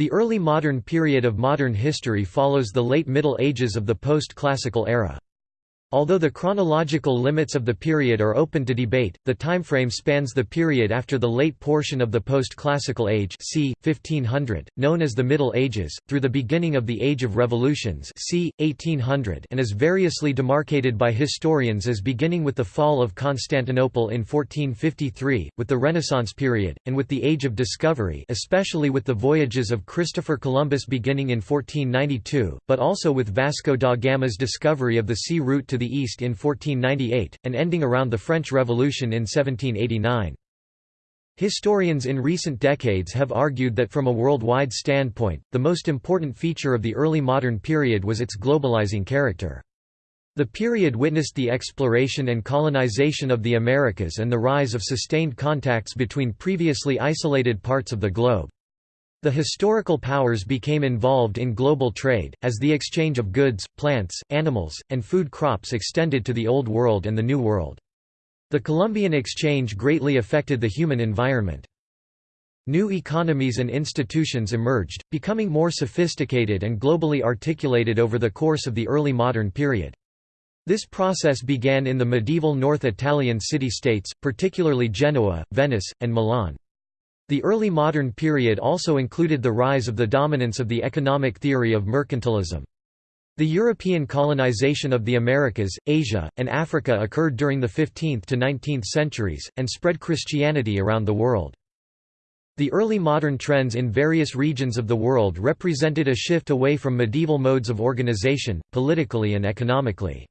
The early modern period of modern history follows the late Middle Ages of the post-classical era. Although the chronological limits of the period are open to debate, the timeframe spans the period after the late portion of the post-classical age c. 1500, known as the Middle Ages, through the beginning of the Age of Revolutions c. 1800 and is variously demarcated by historians as beginning with the fall of Constantinople in 1453, with the Renaissance period, and with the Age of Discovery especially with the voyages of Christopher Columbus beginning in 1492, but also with Vasco da Gama's discovery of the sea route to the east in 1498, and ending around the French Revolution in 1789. Historians in recent decades have argued that from a worldwide standpoint, the most important feature of the early modern period was its globalizing character. The period witnessed the exploration and colonization of the Americas and the rise of sustained contacts between previously isolated parts of the globe. The historical powers became involved in global trade, as the exchange of goods, plants, animals, and food crops extended to the Old World and the New World. The Columbian exchange greatly affected the human environment. New economies and institutions emerged, becoming more sophisticated and globally articulated over the course of the early modern period. This process began in the medieval North Italian city-states, particularly Genoa, Venice, and Milan. The early modern period also included the rise of the dominance of the economic theory of mercantilism. The European colonization of the Americas, Asia, and Africa occurred during the 15th to 19th centuries, and spread Christianity around the world. The early modern trends in various regions of the world represented a shift away from medieval modes of organization, politically and economically.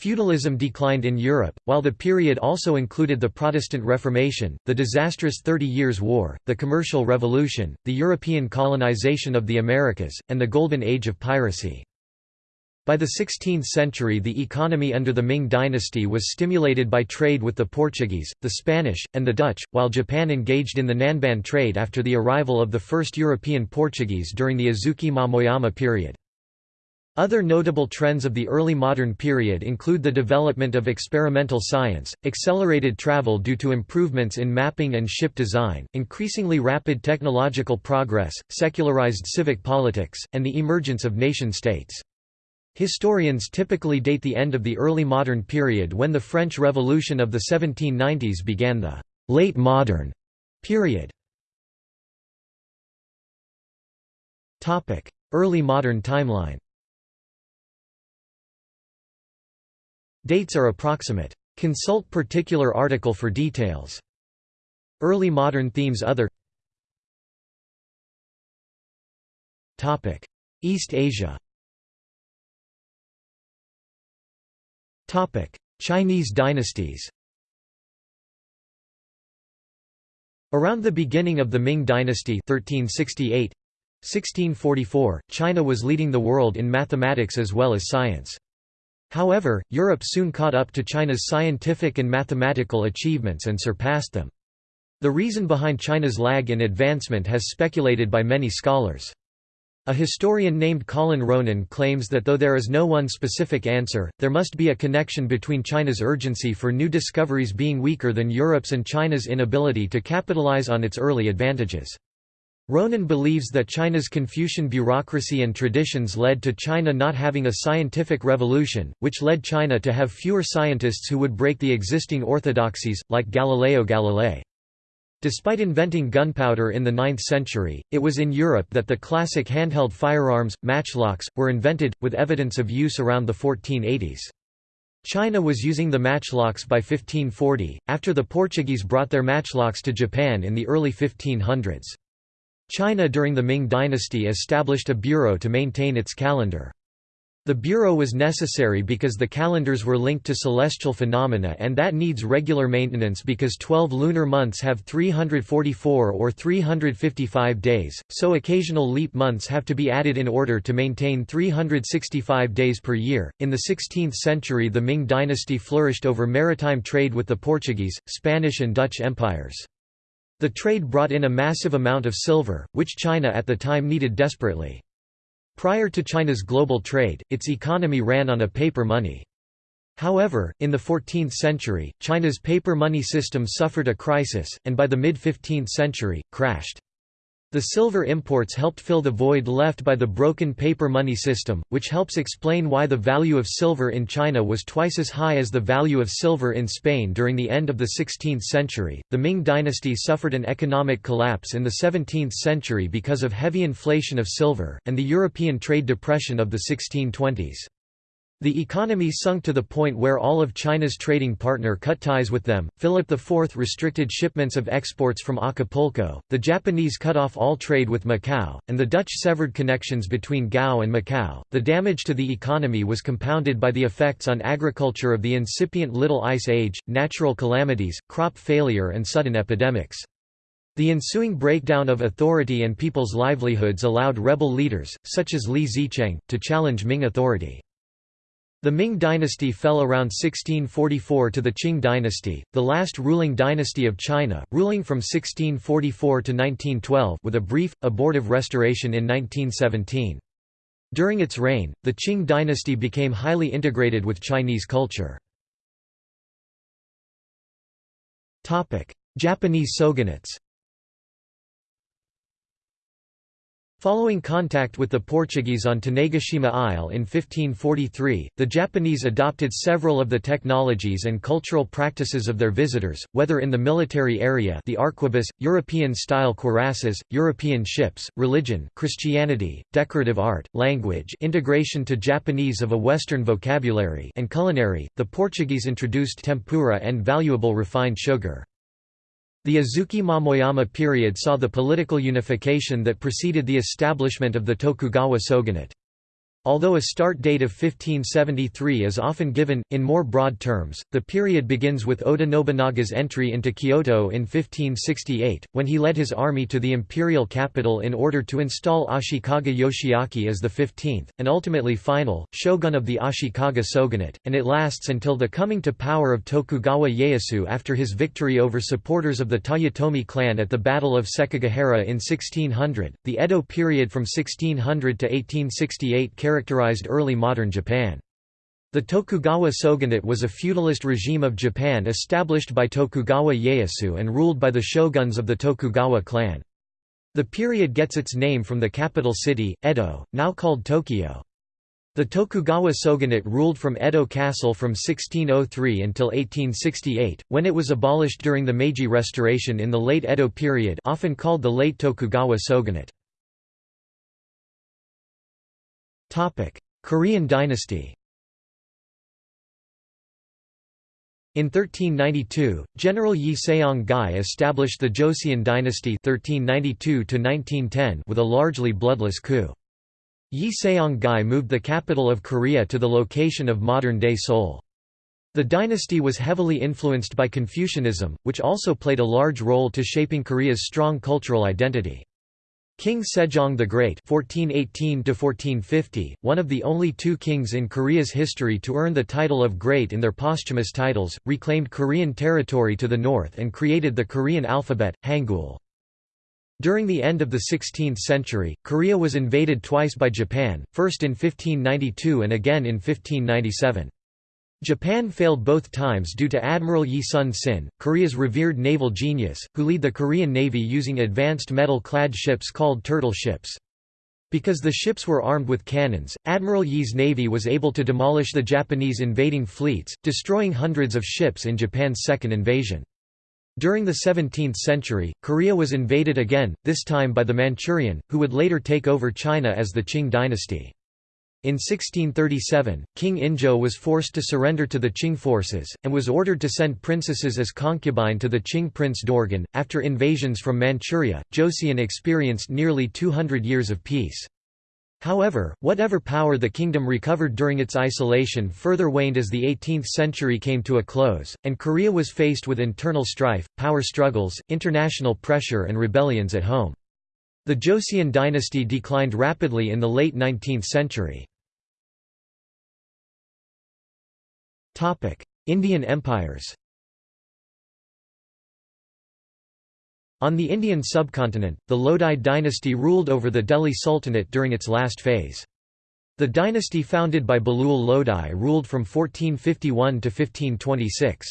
Feudalism declined in Europe, while the period also included the Protestant Reformation, the disastrous Thirty Years' War, the Commercial Revolution, the European colonization of the Americas, and the Golden Age of piracy. By the 16th century the economy under the Ming dynasty was stimulated by trade with the Portuguese, the Spanish, and the Dutch, while Japan engaged in the Nanban trade after the arrival of the first European Portuguese during the Azuchi-Momoyama period. Other notable trends of the early modern period include the development of experimental science, accelerated travel due to improvements in mapping and ship design, increasingly rapid technological progress, secularized civic politics, and the emergence of nation-states. Historians typically date the end of the early modern period when the French Revolution of the 1790s began the late modern period. Early modern timeline Dates are approximate. Consult particular article for details. Early modern themes Other East Asia Chinese dynasties Around the beginning of the Ming dynasty 1368, 1644, China was leading the world in mathematics as well as science. However, Europe soon caught up to China's scientific and mathematical achievements and surpassed them. The reason behind China's lag in advancement has speculated by many scholars. A historian named Colin Ronan claims that though there is no one specific answer, there must be a connection between China's urgency for new discoveries being weaker than Europe's and China's inability to capitalize on its early advantages. Ronan believes that China's Confucian bureaucracy and traditions led to China not having a scientific revolution, which led China to have fewer scientists who would break the existing orthodoxies, like Galileo Galilei. Despite inventing gunpowder in the 9th century, it was in Europe that the classic handheld firearms, matchlocks, were invented, with evidence of use around the 1480s. China was using the matchlocks by 1540, after the Portuguese brought their matchlocks to Japan in the early 1500s. China during the Ming dynasty established a bureau to maintain its calendar. The bureau was necessary because the calendars were linked to celestial phenomena and that needs regular maintenance because 12 lunar months have 344 or 355 days, so occasional leap months have to be added in order to maintain 365 days per year. In the 16th century, the Ming dynasty flourished over maritime trade with the Portuguese, Spanish, and Dutch empires. The trade brought in a massive amount of silver, which China at the time needed desperately. Prior to China's global trade, its economy ran on a paper money. However, in the 14th century, China's paper money system suffered a crisis, and by the mid-15th century, crashed. The silver imports helped fill the void left by the broken paper money system, which helps explain why the value of silver in China was twice as high as the value of silver in Spain during the end of the 16th century. The Ming dynasty suffered an economic collapse in the 17th century because of heavy inflation of silver, and the European trade depression of the 1620s. The economy sunk to the point where all of China's trading partner cut ties with them. Philip IV restricted shipments of exports from Acapulco, the Japanese cut off all trade with Macau, and the Dutch severed connections between Goa and Macau. The damage to the economy was compounded by the effects on agriculture of the incipient Little Ice Age, natural calamities, crop failure, and sudden epidemics. The ensuing breakdown of authority and people's livelihoods allowed rebel leaders, such as Li Zicheng, to challenge Ming authority. The Ming dynasty fell around 1644 to the Qing dynasty, the last ruling dynasty of China, ruling from 1644 to 1912 with a brief, abortive restoration in 1917. During its reign, the Qing dynasty became highly integrated with Chinese culture. Japanese shogunates Following contact with the Portuguese on Tanegashima Isle in 1543, the Japanese adopted several of the technologies and cultural practices of their visitors, whether in the military area the arquebus, European-style cuirasses, European ships, religion Christianity, decorative art, language integration to Japanese of a Western vocabulary and culinary, the Portuguese introduced tempura and valuable refined sugar. The Azuchi Momoyama period saw the political unification that preceded the establishment of the Tokugawa shogunate. Although a start date of 1573 is often given, in more broad terms, the period begins with Oda Nobunaga's entry into Kyoto in 1568, when he led his army to the imperial capital in order to install Ashikaga Yoshiaki as the 15th, and ultimately final, shogun of the Ashikaga shogunate, and it lasts until the coming to power of Tokugawa Ieyasu after his victory over supporters of the Toyotomi clan at the Battle of Sekigahara in 1600. The Edo period from 1600 to 1868 characterized early modern Japan. The Tokugawa shogunate was a feudalist regime of Japan established by Tokugawa Ieyasu and ruled by the shoguns of the Tokugawa clan. The period gets its name from the capital city, Edo, now called Tokyo. The Tokugawa shogunate ruled from Edo Castle from 1603 until 1868, when it was abolished during the Meiji Restoration in the late Edo period often called the late Tokugawa shogunate. Korean dynasty In 1392, General Yi Seong-gye established the Joseon dynasty 1392 with a largely bloodless coup. Yi Seong-gye moved the capital of Korea to the location of modern-day Seoul. The dynasty was heavily influenced by Confucianism, which also played a large role to shaping Korea's strong cultural identity. King Sejong the Great (1418–1450), one of the only two kings in Korea's history to earn the title of Great in their posthumous titles, reclaimed Korean territory to the north and created the Korean alphabet, Hangul. During the end of the 16th century, Korea was invaded twice by Japan, first in 1592 and again in 1597. Japan failed both times due to Admiral Yi Sun-sin, Korea's revered naval genius, who lead the Korean Navy using advanced metal-clad ships called turtle ships. Because the ships were armed with cannons, Admiral Yi's navy was able to demolish the Japanese invading fleets, destroying hundreds of ships in Japan's second invasion. During the 17th century, Korea was invaded again, this time by the Manchurian, who would later take over China as the Qing dynasty. In 1637, King Injo was forced to surrender to the Qing forces, and was ordered to send princesses as concubine to the Qing prince Dorgon. After invasions from Manchuria, Joseon experienced nearly 200 years of peace. However, whatever power the kingdom recovered during its isolation further waned as the 18th century came to a close, and Korea was faced with internal strife, power struggles, international pressure and rebellions at home. The Joseon dynasty declined rapidly in the late 19th century. Indian empires On the Indian subcontinent, the Lodi dynasty ruled over the Delhi Sultanate during its last phase. The dynasty founded by Bahlool Lodi ruled from 1451 to 1526.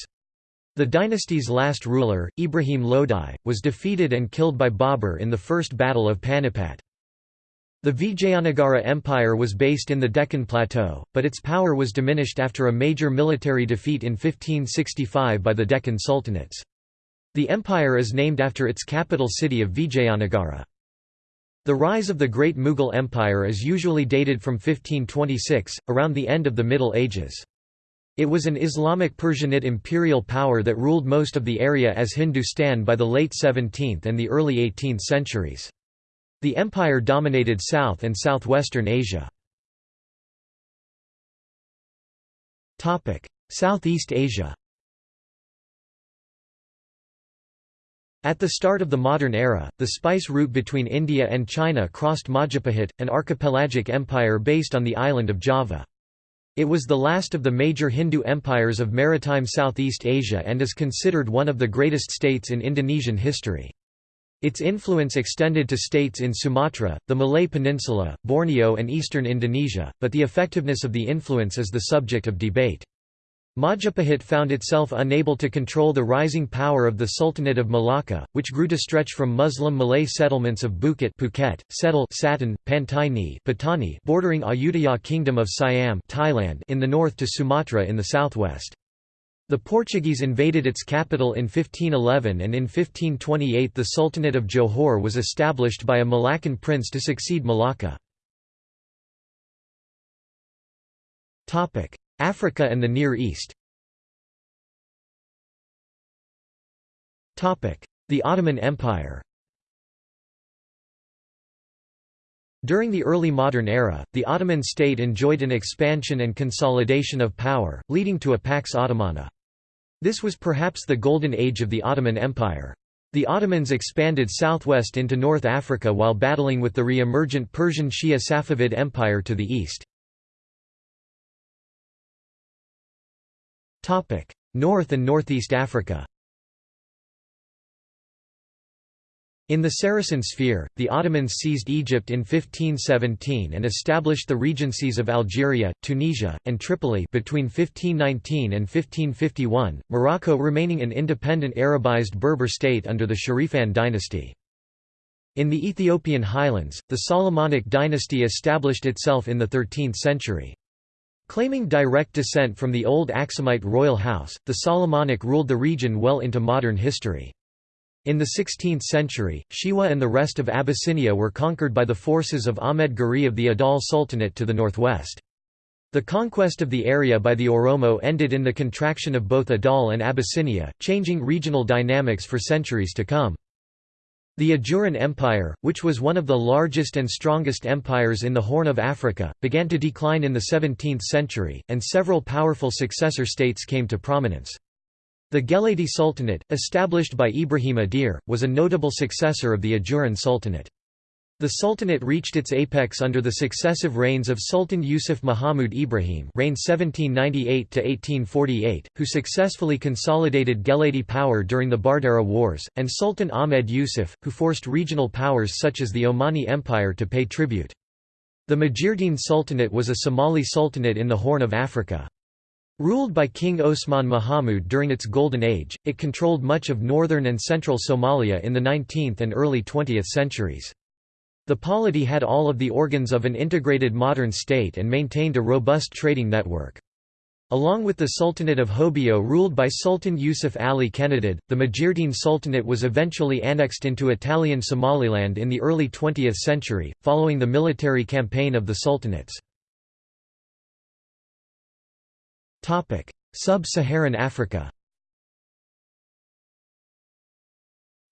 The dynasty's last ruler, Ibrahim Lodi, was defeated and killed by Babur in the First Battle of Panipat. The Vijayanagara Empire was based in the Deccan Plateau, but its power was diminished after a major military defeat in 1565 by the Deccan Sultanates. The empire is named after its capital city of Vijayanagara. The rise of the Great Mughal Empire is usually dated from 1526, around the end of the Middle Ages. It was an Islamic Persianate imperial power that ruled most of the area as Hindustan by the late 17th and the early 18th centuries. The empire dominated South and Southwestern Asia. Southeast Asia At the start of the modern era, the spice route between India and China crossed Majapahit, an archipelagic empire based on the island of Java. It was the last of the major Hindu empires of maritime Southeast Asia and is considered one of the greatest states in Indonesian history. Its influence extended to states in Sumatra, the Malay Peninsula, Borneo and eastern Indonesia, but the effectiveness of the influence is the subject of debate. Majapahit found itself unable to control the rising power of the Sultanate of Malacca, which grew to stretch from Muslim Malay settlements of Bukit Phuket, Setul Satun, Pantai Ni Patani bordering Ayutthaya Kingdom of Siam Thailand in the north to Sumatra in the southwest. The Portuguese invaded its capital in 1511 and in 1528 the Sultanate of Johor was established by a Malaccan prince to succeed Malacca. Africa and the Near East The Ottoman Empire During the early modern era, the Ottoman state enjoyed an expansion and consolidation of power, leading to a Pax Ottomana. This was perhaps the golden age of the Ottoman Empire. The Ottomans expanded southwest into North Africa while battling with the re-emergent Persian Shia Safavid Empire to the east. North and Northeast Africa In the Saracen sphere, the Ottomans seized Egypt in 1517 and established the regencies of Algeria, Tunisia, and Tripoli between 1519 and 1551, Morocco remaining an independent Arabized Berber state under the Sharifian dynasty. In the Ethiopian highlands, the Solomonic dynasty established itself in the 13th century. Claiming direct descent from the old Aksumite royal house, the Solomonic ruled the region well into modern history. In the 16th century, Shewa and the rest of Abyssinia were conquered by the forces of Ahmed Gurey of the Adal Sultanate to the northwest. The conquest of the area by the Oromo ended in the contraction of both Adal and Abyssinia, changing regional dynamics for centuries to come. The Ajuran Empire, which was one of the largest and strongest empires in the Horn of Africa, began to decline in the 17th century, and several powerful successor states came to prominence. The Geledi Sultanate, established by Ibrahim Adeer, was a notable successor of the Ajuran Sultanate. The Sultanate reached its apex under the successive reigns of Sultan Yusuf Muhammad Ibrahim reigned 1798–1848, who successfully consolidated Geledi power during the Bardera Wars, and Sultan Ahmed Yusuf, who forced regional powers such as the Omani Empire to pay tribute. The Majeerteen Sultanate was a Somali sultanate in the Horn of Africa. Ruled by King Osman Mahamud during its Golden Age, it controlled much of northern and central Somalia in the 19th and early 20th centuries. The polity had all of the organs of an integrated modern state and maintained a robust trading network. Along with the Sultanate of Hobyo ruled by Sultan Yusuf Ali Kenadid, the Majeerteen Sultanate was eventually annexed into Italian Somaliland in the early 20th century, following the military campaign of the sultanates. Sub-Saharan Africa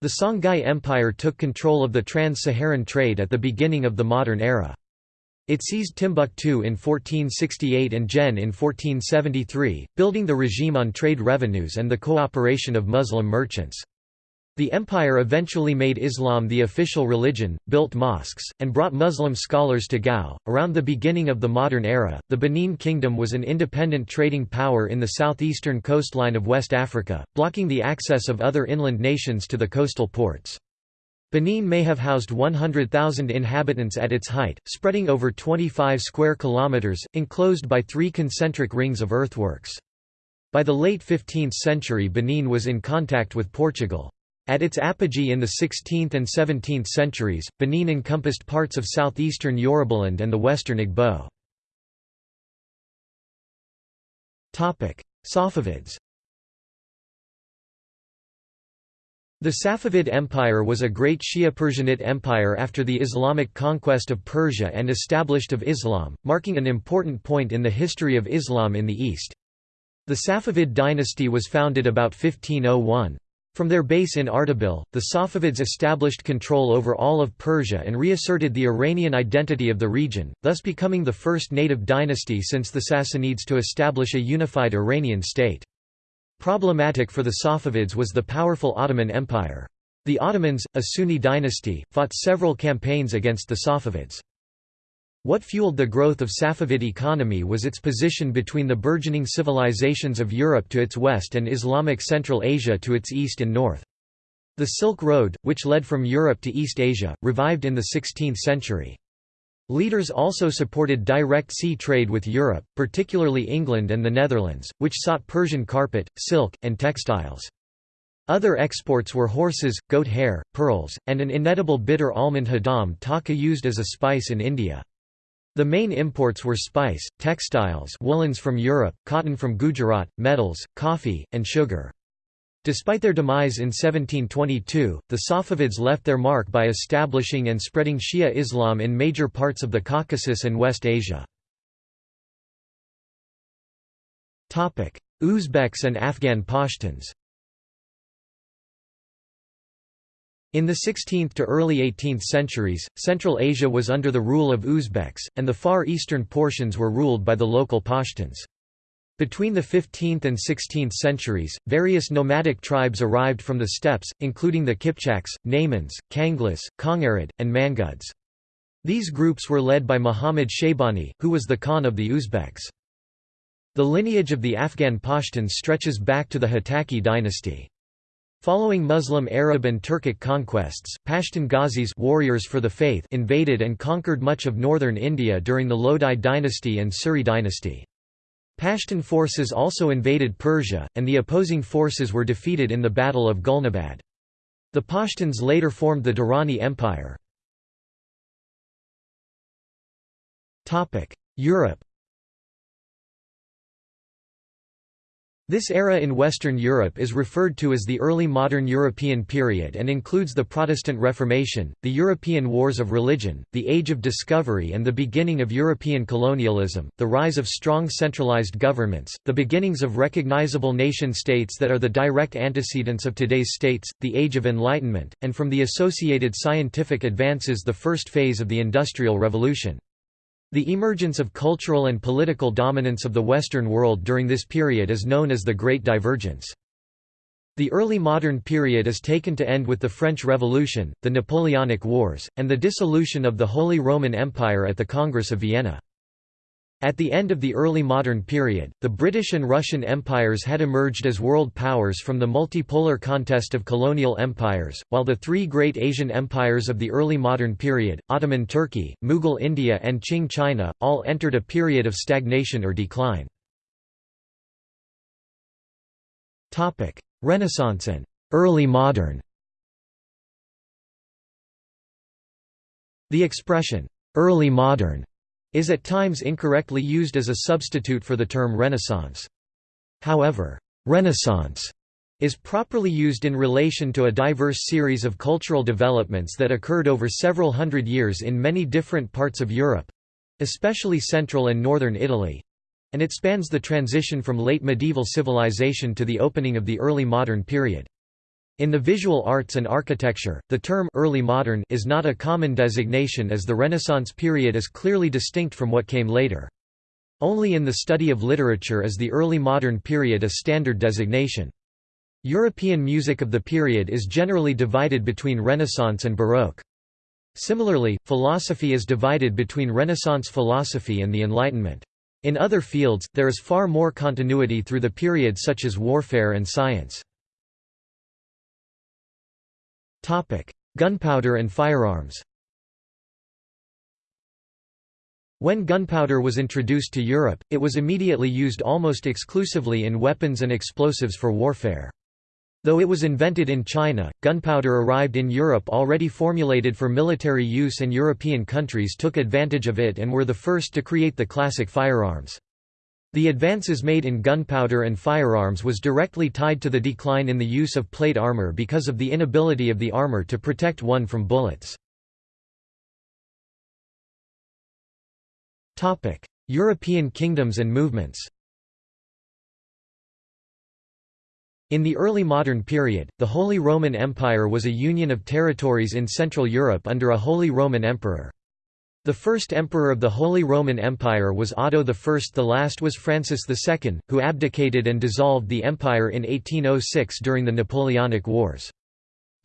The Songhai Empire took control of the trans-Saharan trade at the beginning of the modern era. It seized Timbuktu in 1468 and Djenné in 1473, building the regime on trade revenues and the cooperation of Muslim merchants. The empire eventually made Islam the official religion, built mosques, and brought Muslim scholars to Gao. Around the beginning of the modern era, the Benin Kingdom was an independent trading power in the southeastern coastline of West Africa, blocking the access of other inland nations to the coastal ports. Benin may have housed 100,000 inhabitants at its height, spreading over 25 square kilometers, enclosed by three concentric rings of earthworks. By the late 15th century Benin was in contact with Portugal. At its apogee in the 16th and 17th centuries, Benin encompassed parts of southeastern Yorubaland and the western Igbo. Safavids The Safavid Empire was a great Shia Persianate empire after the Islamic conquest of Persia and established of Islam, marking an important point in the history of Islam in the East. The Safavid dynasty was founded about 1501. From their base in Ardabil, the Safavids established control over all of Persia and reasserted the Iranian identity of the region, thus becoming the first native dynasty since the Sassanids to establish a unified Iranian state. Problematic for the Safavids was the powerful Ottoman Empire. The Ottomans, a Sunni dynasty, fought several campaigns against the Safavids. What fueled the growth of Safavid economy was its position between the burgeoning civilizations of Europe to its west and Islamic Central Asia to its east and north. The Silk Road, which led from Europe to East Asia, revived in the 16th century. Leaders also supported direct sea trade with Europe, particularly England and the Netherlands, which sought Persian carpet, silk, and textiles. Other exports were horses, goat hair, pearls, and an inedible bitter almond hadam taka used as a spice in India. The main imports were spice, textiles woolens from Europe, cotton from Gujarat, metals, coffee, and sugar. Despite their demise in 1722, the Safavids left their mark by establishing and spreading Shia Islam in major parts of the Caucasus and West Asia. Uzbeks and Afghan Pashtuns In the 16th to early 18th centuries, Central Asia was under the rule of Uzbeks, and the far eastern portions were ruled by the local Pashtuns. Between the 15th and 16th centuries, various nomadic tribes arrived from the steppes, including the Kipchaks, Naimans, Kanglis, Kongarid, and Manguds. These groups were led by Muhammad Shaybani, who was the Khan of the Uzbeks. The lineage of the Afghan Pashtuns stretches back to the Hotaki dynasty. Following Muslim Arab and Turkic conquests, Pashtun Ghazis warriors for the faith invaded and conquered much of northern India during the Lodi dynasty and Suri dynasty. Pashtun forces also invaded Persia, and the opposing forces were defeated in the Battle of Gulnabad. The Pashtuns later formed the Durrani Empire. Europe This era in Western Europe is referred to as the early modern European period and includes the Protestant Reformation, the European Wars of Religion, the Age of Discovery and the beginning of European colonialism, the rise of strong centralized governments, the beginnings of recognizable nation-states that are the direct antecedents of today's states, the Age of Enlightenment, and from the associated scientific advances the first phase of the Industrial Revolution. The emergence of cultural and political dominance of the Western world during this period is known as the Great Divergence. The early modern period is taken to end with the French Revolution, the Napoleonic Wars, and the dissolution of the Holy Roman Empire at the Congress of Vienna. At the end of the early modern period, the British and Russian empires had emerged as world powers from the multipolar contest of colonial empires, while the three great Asian empires of the early modern period, Ottoman Turkey, Mughal India and Qing China, all entered a period of stagnation or decline. Renaissance and early modern The expression, early modern is at times incorrectly used as a substitute for the term Renaissance. However, Renaissance is properly used in relation to a diverse series of cultural developments that occurred over several hundred years in many different parts of Europe—especially central and northern Italy—and it spans the transition from late medieval civilization to the opening of the early modern period. In the visual arts and architecture, the term early modern is not a common designation as the Renaissance period is clearly distinct from what came later. Only in the study of literature is the early modern period a standard designation. European music of the period is generally divided between Renaissance and Baroque. Similarly, philosophy is divided between Renaissance philosophy and the Enlightenment. In other fields, there is far more continuity through the period such as warfare and science. Gunpowder and firearms When gunpowder was introduced to Europe, it was immediately used almost exclusively in weapons and explosives for warfare. Though it was invented in China, gunpowder arrived in Europe already formulated for military use and European countries took advantage of it and were the first to create the classic firearms. The advances made in gunpowder and firearms was directly tied to the decline in the use of plate armor because of the inability of the armor to protect one from bullets. European kingdoms and movements In the early modern period, the Holy Roman Empire was a union of territories in Central Europe under a Holy Roman Emperor. The first emperor of the Holy Roman Empire was Otto I. The last was Francis II, who abdicated and dissolved the empire in 1806 during the Napoleonic Wars.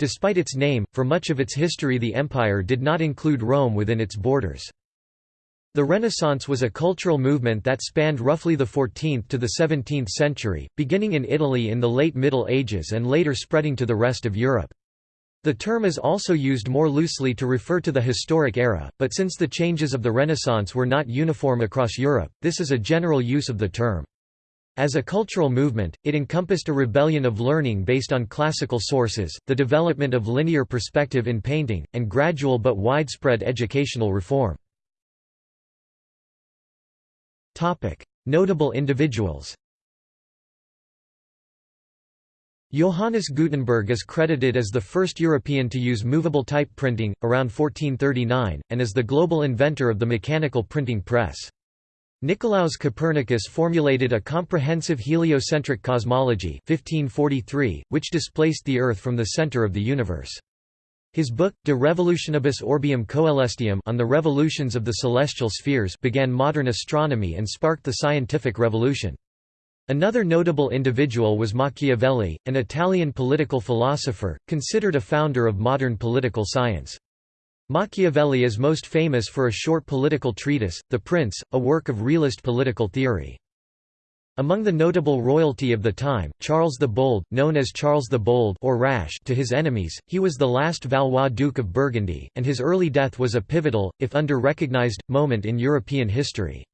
Despite its name, for much of its history the empire did not include Rome within its borders. The Renaissance was a cultural movement that spanned roughly the 14th to the 17th century, beginning in Italy in the late Middle Ages and later spreading to the rest of Europe. The term is also used more loosely to refer to the historic era, but since the changes of the Renaissance were not uniform across Europe, this is a general use of the term. As a cultural movement, it encompassed a rebellion of learning based on classical sources, the development of linear perspective in painting, and gradual but widespread educational reform. Notable individuals Johannes Gutenberg is credited as the first European to use movable type printing, around 1439, and as the global inventor of the mechanical printing press. Nicolaus Copernicus formulated a comprehensive heliocentric cosmology 1543, which displaced the Earth from the center of the universe. His book, De Revolutionibus Orbium Coelestium on the revolutions of the celestial spheres began modern astronomy and sparked the scientific revolution. Another notable individual was Machiavelli, an Italian political philosopher, considered a founder of modern political science. Machiavelli is most famous for a short political treatise, The Prince, a work of realist political theory. Among the notable royalty of the time, Charles the Bold, known as Charles the Bold or Rash to his enemies, he was the last Valois Duke of Burgundy, and his early death was a pivotal, if under-recognized, moment in European history.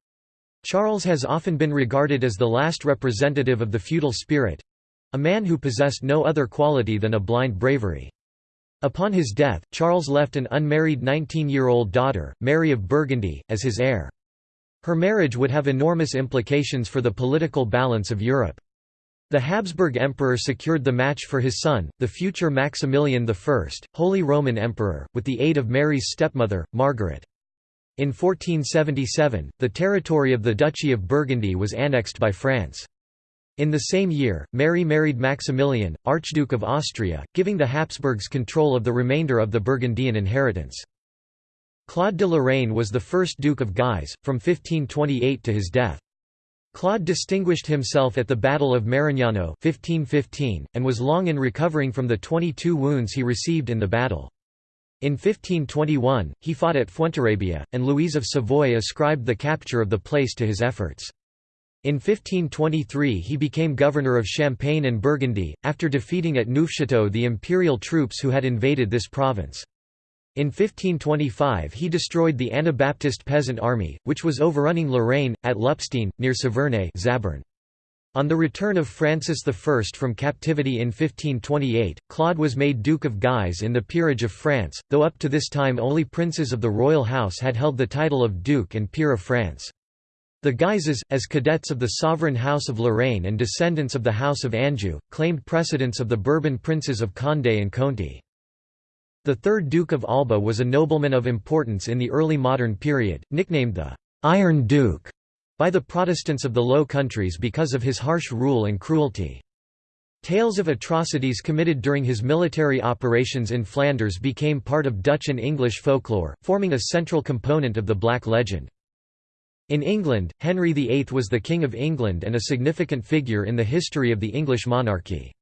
Charles has often been regarded as the last representative of the feudal spirit—a man who possessed no other quality than a blind bravery. Upon his death, Charles left an unmarried 19-year-old daughter, Mary of Burgundy, as his heir. Her marriage would have enormous implications for the political balance of Europe. The Habsburg Emperor secured the match for his son, the future Maximilian I, Holy Roman Emperor, with the aid of Mary's stepmother, Margaret. In 1477, the territory of the Duchy of Burgundy was annexed by France. In the same year, Mary married Maximilian, Archduke of Austria, giving the Habsburgs control of the remainder of the Burgundian inheritance. Claude de Lorraine was the first Duke of Guise, from 1528 to his death. Claude distinguished himself at the Battle of Marignano 1515, and was long in recovering from the 22 wounds he received in the battle. In 1521, he fought at Fuenterrabia, and Louise of Savoy ascribed the capture of the place to his efforts. In 1523 he became governor of Champagne and Burgundy, after defeating at Neufchâteau the imperial troops who had invaded this province. In 1525 he destroyed the Anabaptist peasant army, which was overrunning Lorraine, at Lupstein, near Saverne Zabern. On the return of Francis I from captivity in 1528, Claude was made Duke of Guise in the Peerage of France, though up to this time only princes of the royal house had held the title of Duke and Peer of France. The Guises, as cadets of the sovereign House of Lorraine and descendants of the House of Anjou, claimed precedence of the Bourbon princes of Condé and Conti. The third Duke of Alba was a nobleman of importance in the early modern period, nicknamed the «Iron Duke» by the Protestants of the Low Countries because of his harsh rule and cruelty. Tales of atrocities committed during his military operations in Flanders became part of Dutch and English folklore, forming a central component of the Black Legend. In England, Henry VIII was the King of England and a significant figure in the history of the English monarchy.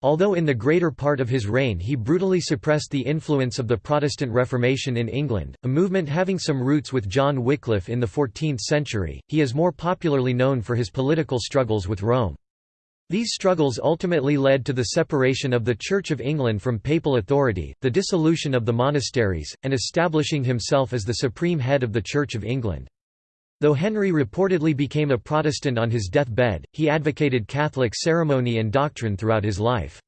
Although in the greater part of his reign he brutally suppressed the influence of the Protestant Reformation in England, a movement having some roots with John Wycliffe in the 14th century, he is more popularly known for his political struggles with Rome. These struggles ultimately led to the separation of the Church of England from papal authority, the dissolution of the monasteries, and establishing himself as the supreme head of the Church of England. Though Henry reportedly became a Protestant on his deathbed, he advocated Catholic ceremony and doctrine throughout his life.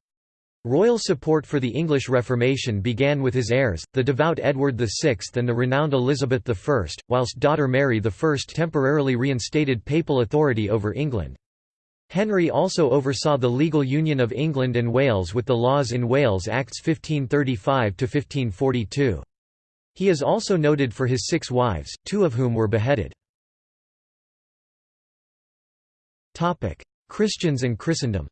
Royal support for the English Reformation began with his heirs, the devout Edward VI and the renowned Elizabeth I, whilst daughter Mary I temporarily reinstated papal authority over England. Henry also oversaw the legal union of England and Wales with the Laws in Wales Acts 1535–1542. He is also noted for his six wives, two of whom were beheaded. Christians and Christendom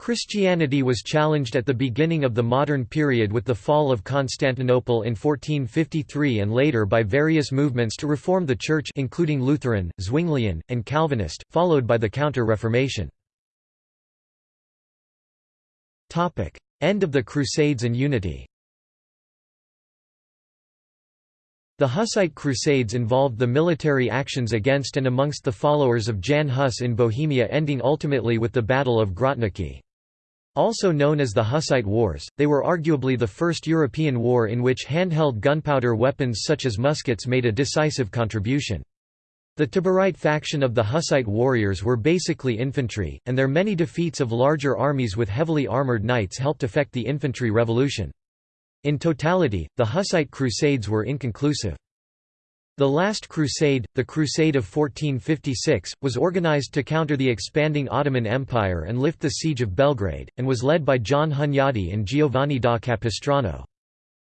Christianity was challenged at the beginning of the modern period with the fall of Constantinople in 1453 and later by various movements to reform the Church including Lutheran, Zwinglian, and Calvinist, followed by the Counter-Reformation. End of the Crusades and Unity The Hussite Crusades involved the military actions against and amongst the followers of Jan Hus in Bohemia ending ultimately with the Battle of Grotniki. Also known as the Hussite Wars, they were arguably the first European war in which handheld gunpowder weapons such as muskets made a decisive contribution. The Taborite faction of the Hussite warriors were basically infantry, and their many defeats of larger armies with heavily armoured knights helped effect the infantry revolution. In totality, the Hussite Crusades were inconclusive. The Last Crusade, the Crusade of 1456, was organized to counter the expanding Ottoman Empire and lift the siege of Belgrade, and was led by John Hunyadi and Giovanni da Capistrano.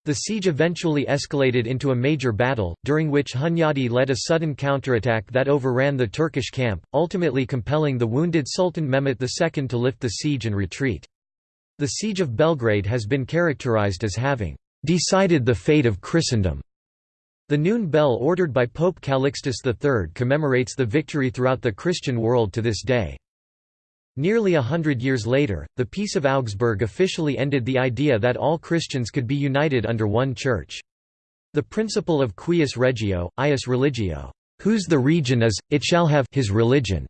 The siege eventually escalated into a major battle, during which Hunyadi led a sudden counterattack that overran the Turkish camp, ultimately compelling the wounded Sultan Mehmet II to lift the siege and retreat. The Siege of Belgrade has been characterized as having decided the fate of Christendom. The noon bell ordered by Pope Calixtus III commemorates the victory throughout the Christian world to this day. Nearly a hundred years later, the Peace of Augsburg officially ended the idea that all Christians could be united under one church. The principle of cuius regio, ius religio, whose the region is, it shall have his religion,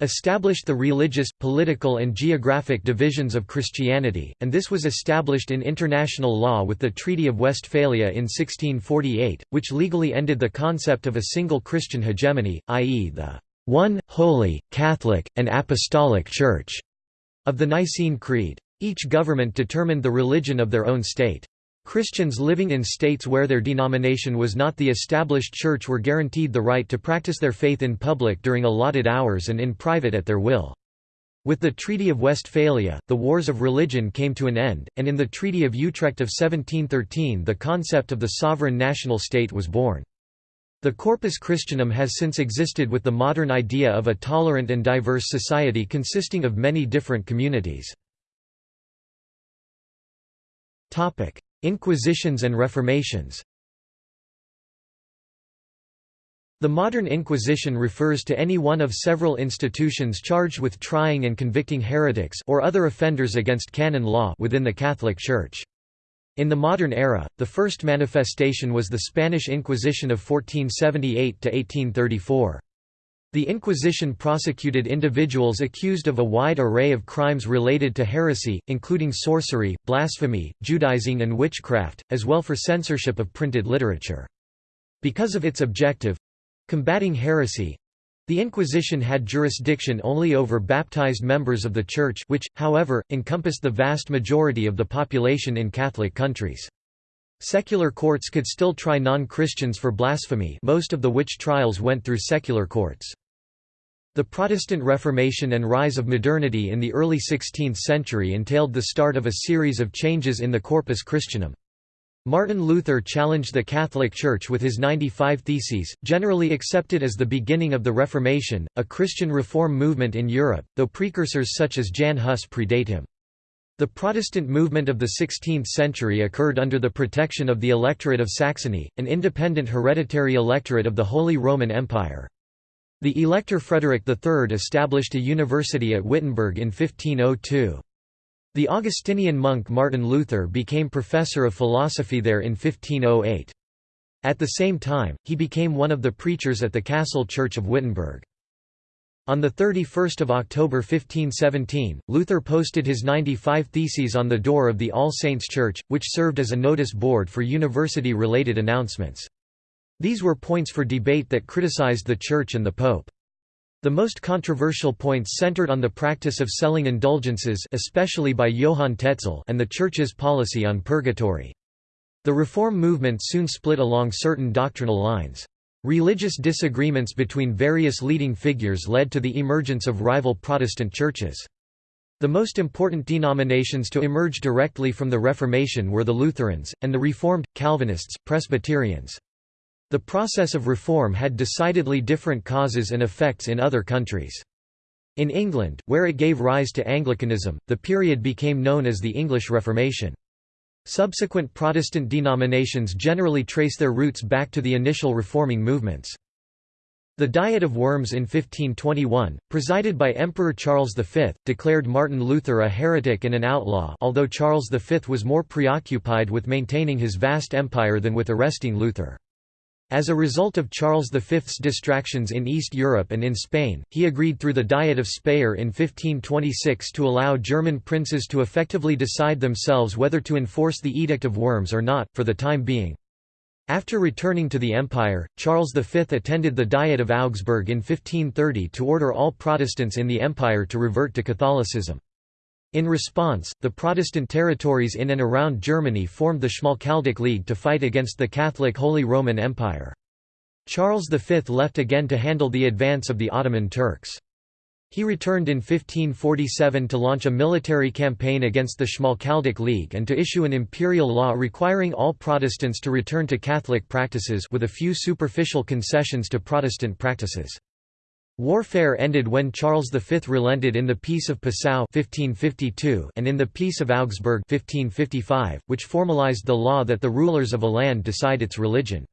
established the religious, political and geographic divisions of Christianity, and this was established in international law with the Treaty of Westphalia in 1648, which legally ended the concept of a single Christian hegemony, i.e. the one, holy, Catholic, and Apostolic Church of the Nicene Creed. Each government determined the religion of their own state. Christians living in states where their denomination was not the established church were guaranteed the right to practice their faith in public during allotted hours and in private at their will. With the Treaty of Westphalia, the wars of religion came to an end, and in the Treaty of Utrecht of 1713 the concept of the sovereign national state was born. The Corpus Christianum has since existed with the modern idea of a tolerant and diverse society consisting of many different communities. Inquisitions and Reformations The modern Inquisition refers to any one of several institutions charged with trying and convicting heretics or other offenders against canon law within the Catholic Church. In the modern era, the first manifestation was the Spanish Inquisition of 1478–1834. The Inquisition prosecuted individuals accused of a wide array of crimes related to heresy, including sorcery, blasphemy, Judaizing and witchcraft, as well for censorship of printed literature. Because of its objective—combating heresy, the Inquisition had jurisdiction only over baptized members of the Church which, however, encompassed the vast majority of the population in Catholic countries. Secular courts could still try non-Christians for blasphemy most of the witch trials went through secular courts. The Protestant Reformation and rise of modernity in the early 16th century entailed the start of a series of changes in the Corpus Christianum. Martin Luther challenged the Catholic Church with his 95 Theses, generally accepted as the beginning of the Reformation, a Christian reform movement in Europe, though precursors such as Jan Hus predate him. The Protestant movement of the 16th century occurred under the protection of the Electorate of Saxony, an independent hereditary electorate of the Holy Roman Empire. The Elector Frederick III established a university at Wittenberg in 1502. The Augustinian monk Martin Luther became professor of philosophy there in 1508. At the same time, he became one of the preachers at the Castle Church of Wittenberg. On 31 October 1517, Luther posted his 95 Theses on the door of the All Saints' Church, which served as a notice board for university-related announcements. These were points for debate that criticized the Church and the Pope. The most controversial points centered on the practice of selling indulgences especially by Johann Tetzel and the Church's policy on purgatory. The Reform movement soon split along certain doctrinal lines. Religious disagreements between various leading figures led to the emergence of rival Protestant churches. The most important denominations to emerge directly from the Reformation were the Lutherans, and the Reformed, Calvinists, Presbyterians. The process of reform had decidedly different causes and effects in other countries. In England, where it gave rise to Anglicanism, the period became known as the English Reformation. Subsequent Protestant denominations generally trace their roots back to the initial reforming movements. The Diet of Worms in 1521, presided by Emperor Charles V, declared Martin Luther a heretic and an outlaw although Charles V was more preoccupied with maintaining his vast empire than with arresting Luther. As a result of Charles V's distractions in East Europe and in Spain, he agreed through the Diet of Speyer in 1526 to allow German princes to effectively decide themselves whether to enforce the Edict of Worms or not, for the time being. After returning to the empire, Charles V attended the Diet of Augsburg in 1530 to order all Protestants in the empire to revert to Catholicism. In response, the Protestant territories in and around Germany formed the Schmalkaldic League to fight against the Catholic Holy Roman Empire. Charles V left again to handle the advance of the Ottoman Turks. He returned in 1547 to launch a military campaign against the Schmalkaldic League and to issue an imperial law requiring all Protestants to return to Catholic practices with a few superficial concessions to Protestant practices. Warfare ended when Charles V relented in the Peace of Passau 1552 and in the Peace of Augsburg 1555, which formalized the law that the rulers of a land decide its religion.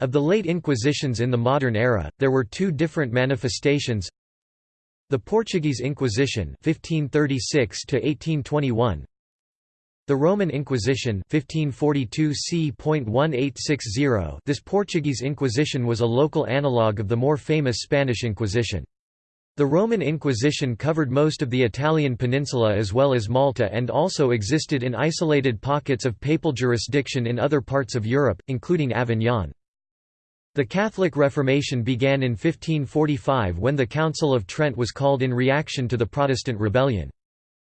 Of the late Inquisitions in the modern era, there were two different manifestations the Portuguese Inquisition 1536 1821 the Roman Inquisition 1542 c.1860 This Portuguese Inquisition was a local analogue of the more famous Spanish Inquisition. The Roman Inquisition covered most of the Italian peninsula as well as Malta and also existed in isolated pockets of papal jurisdiction in other parts of Europe, including Avignon. The Catholic Reformation began in 1545 when the Council of Trent was called in reaction to the Protestant rebellion.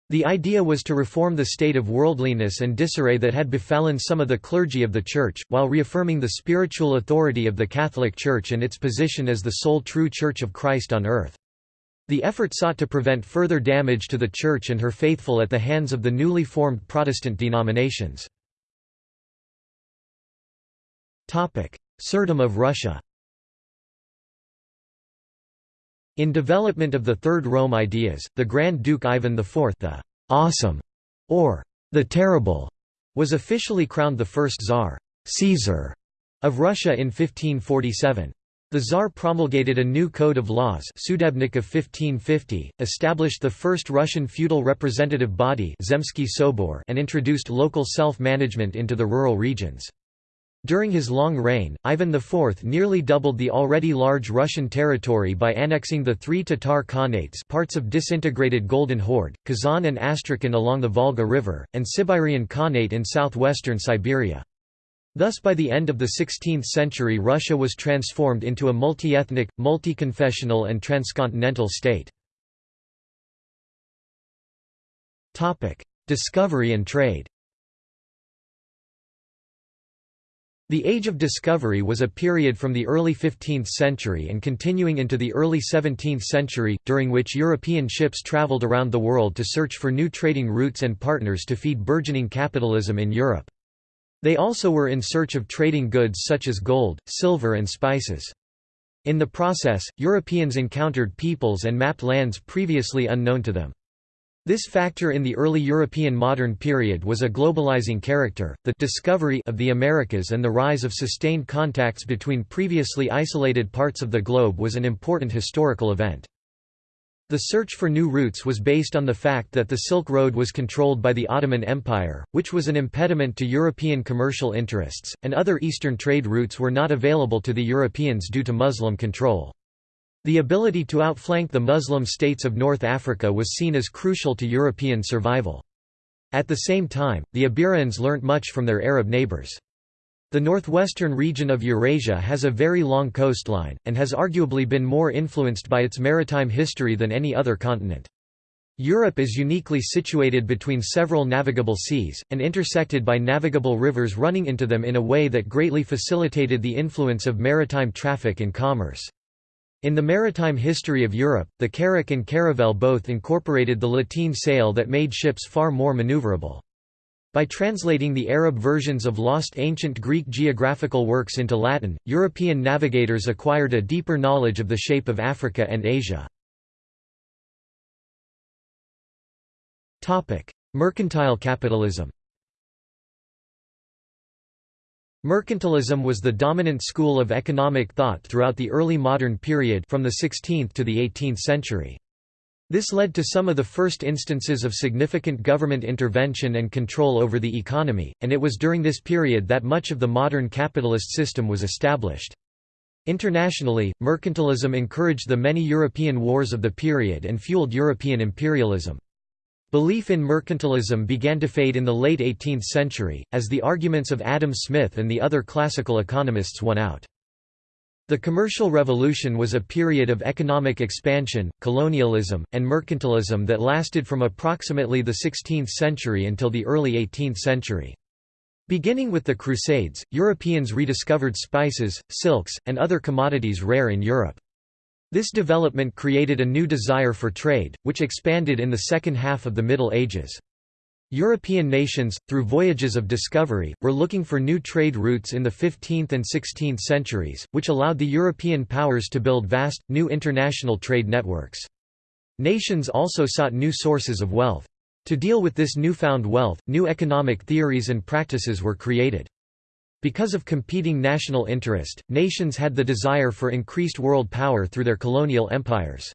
The idea was to reform the state of worldliness and disarray that had befallen some of the clergy of the Church, while reaffirming the spiritual authority of the Catholic Church and its position as the sole true Church of Christ on earth. The effort sought to prevent further damage to the Church and her faithful at the hands of the newly formed Protestant denominations. Tsardom of Russia In development of the Third Rome ideas, the Grand Duke Ivan IV the «awesome» or «the terrible» was officially crowned the first Tsar Caesar of Russia in 1547. The Tsar promulgated a new code of laws Sudebnik of 1550, established the first Russian feudal representative body Zemsky Sobor and introduced local self-management into the rural regions. During his long reign, Ivan IV nearly doubled the already large Russian territory by annexing the three Tatar Khanates parts of disintegrated Golden Horde, Kazan and Astrakhan along the Volga River, and Siberian Khanate in southwestern Siberia. Thus by the end of the 16th century Russia was transformed into a multi-ethnic, multi-confessional and transcontinental state. Discovery and trade The Age of Discovery was a period from the early 15th century and continuing into the early 17th century, during which European ships traveled around the world to search for new trading routes and partners to feed burgeoning capitalism in Europe. They also were in search of trading goods such as gold, silver and spices. In the process, Europeans encountered peoples and mapped lands previously unknown to them. This factor in the early European modern period was a globalizing character, the discovery of the Americas and the rise of sustained contacts between previously isolated parts of the globe was an important historical event. The search for new routes was based on the fact that the Silk Road was controlled by the Ottoman Empire, which was an impediment to European commercial interests, and other eastern trade routes were not available to the Europeans due to Muslim control. The ability to outflank the Muslim states of North Africa was seen as crucial to European survival. At the same time, the Iberians learnt much from their Arab neighbours. The northwestern region of Eurasia has a very long coastline, and has arguably been more influenced by its maritime history than any other continent. Europe is uniquely situated between several navigable seas, and intersected by navigable rivers running into them in a way that greatly facilitated the influence of maritime traffic and commerce. In the maritime history of Europe, the carrack and caravel both incorporated the lateen sail that made ships far more maneuverable. By translating the Arab versions of lost ancient Greek geographical works into Latin, European navigators acquired a deeper knowledge of the shape of Africa and Asia. Mercantile capitalism Mercantilism was the dominant school of economic thought throughout the early modern period from the 16th to the 18th century. This led to some of the first instances of significant government intervention and control over the economy, and it was during this period that much of the modern capitalist system was established. Internationally, mercantilism encouraged the many European wars of the period and fueled European imperialism. Belief in mercantilism began to fade in the late 18th century, as the arguments of Adam Smith and the other classical economists won out. The Commercial Revolution was a period of economic expansion, colonialism, and mercantilism that lasted from approximately the 16th century until the early 18th century. Beginning with the Crusades, Europeans rediscovered spices, silks, and other commodities rare in Europe. This development created a new desire for trade, which expanded in the second half of the Middle Ages. European nations, through voyages of discovery, were looking for new trade routes in the 15th and 16th centuries, which allowed the European powers to build vast, new international trade networks. Nations also sought new sources of wealth. To deal with this newfound wealth, new economic theories and practices were created. Because of competing national interest, nations had the desire for increased world power through their colonial empires.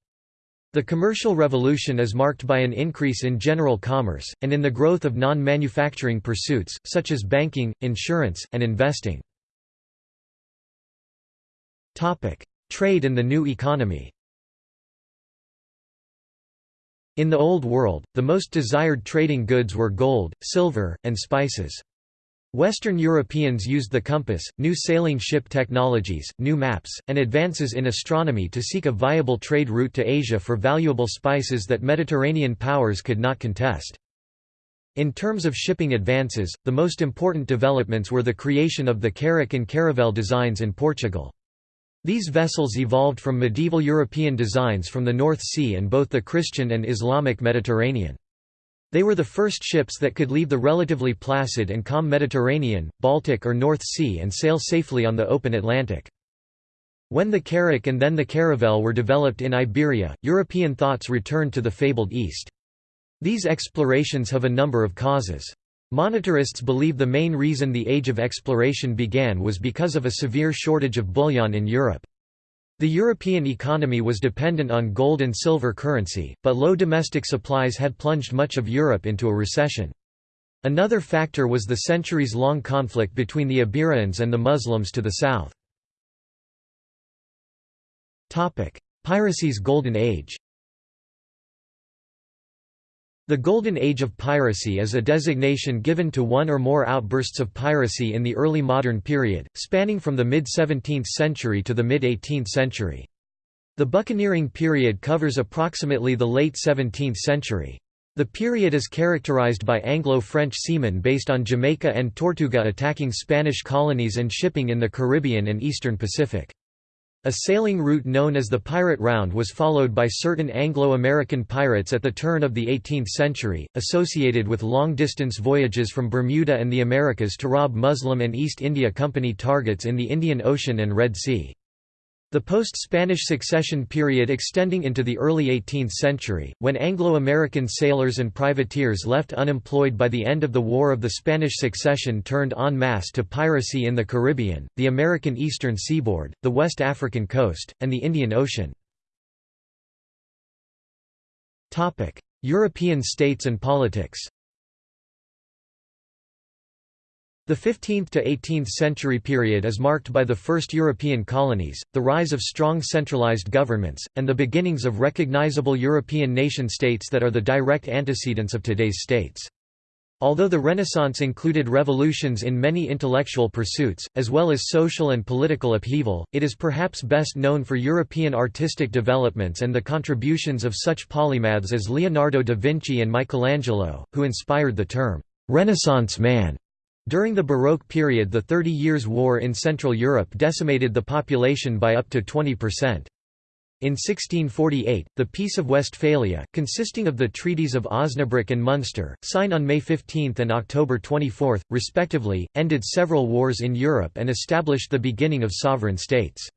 The commercial revolution is marked by an increase in general commerce, and in the growth of non-manufacturing pursuits, such as banking, insurance, and investing. Trade and the new economy In the Old World, the most desired trading goods were gold, silver, and spices. Western Europeans used the compass, new sailing ship technologies, new maps, and advances in astronomy to seek a viable trade route to Asia for valuable spices that Mediterranean powers could not contest. In terms of shipping advances, the most important developments were the creation of the carrack and caravel designs in Portugal. These vessels evolved from medieval European designs from the North Sea and both the Christian and Islamic Mediterranean. They were the first ships that could leave the relatively placid and calm Mediterranean, Baltic or North Sea and sail safely on the open Atlantic. When the carrack and then the caravel were developed in Iberia, European thoughts returned to the fabled East. These explorations have a number of causes. Monetarists believe the main reason the Age of Exploration began was because of a severe shortage of bullion in Europe. The European economy was dependent on gold and silver currency, but low domestic supplies had plunged much of Europe into a recession. Another factor was the centuries-long conflict between the Iberians and the Muslims to the south. Piracy's Golden Age the Golden Age of piracy is a designation given to one or more outbursts of piracy in the early modern period, spanning from the mid-17th century to the mid-18th century. The buccaneering period covers approximately the late 17th century. The period is characterized by Anglo-French seamen based on Jamaica and Tortuga attacking Spanish colonies and shipping in the Caribbean and eastern Pacific. A sailing route known as the Pirate Round was followed by certain Anglo-American pirates at the turn of the 18th century, associated with long-distance voyages from Bermuda and the Americas to rob Muslim and East India Company targets in the Indian Ocean and Red Sea. The post-Spanish succession period extending into the early 18th century, when Anglo-American sailors and privateers left unemployed by the end of the War of the Spanish Succession turned en masse to piracy in the Caribbean, the American eastern seaboard, the West African coast, and the Indian Ocean. European states and politics The 15th to 18th century period is marked by the first European colonies, the rise of strong centralized governments, and the beginnings of recognizable European nation-states that are the direct antecedents of today's states. Although the Renaissance included revolutions in many intellectual pursuits, as well as social and political upheaval, it is perhaps best known for European artistic developments and the contributions of such polymaths as Leonardo da Vinci and Michelangelo, who inspired the term, "'Renaissance man' During the Baroque period the Thirty Years' War in Central Europe decimated the population by up to 20%. In 1648, the Peace of Westphalia, consisting of the treaties of Osnabrück and Munster, signed on May 15 and October 24, respectively, ended several wars in Europe and established the beginning of sovereign states.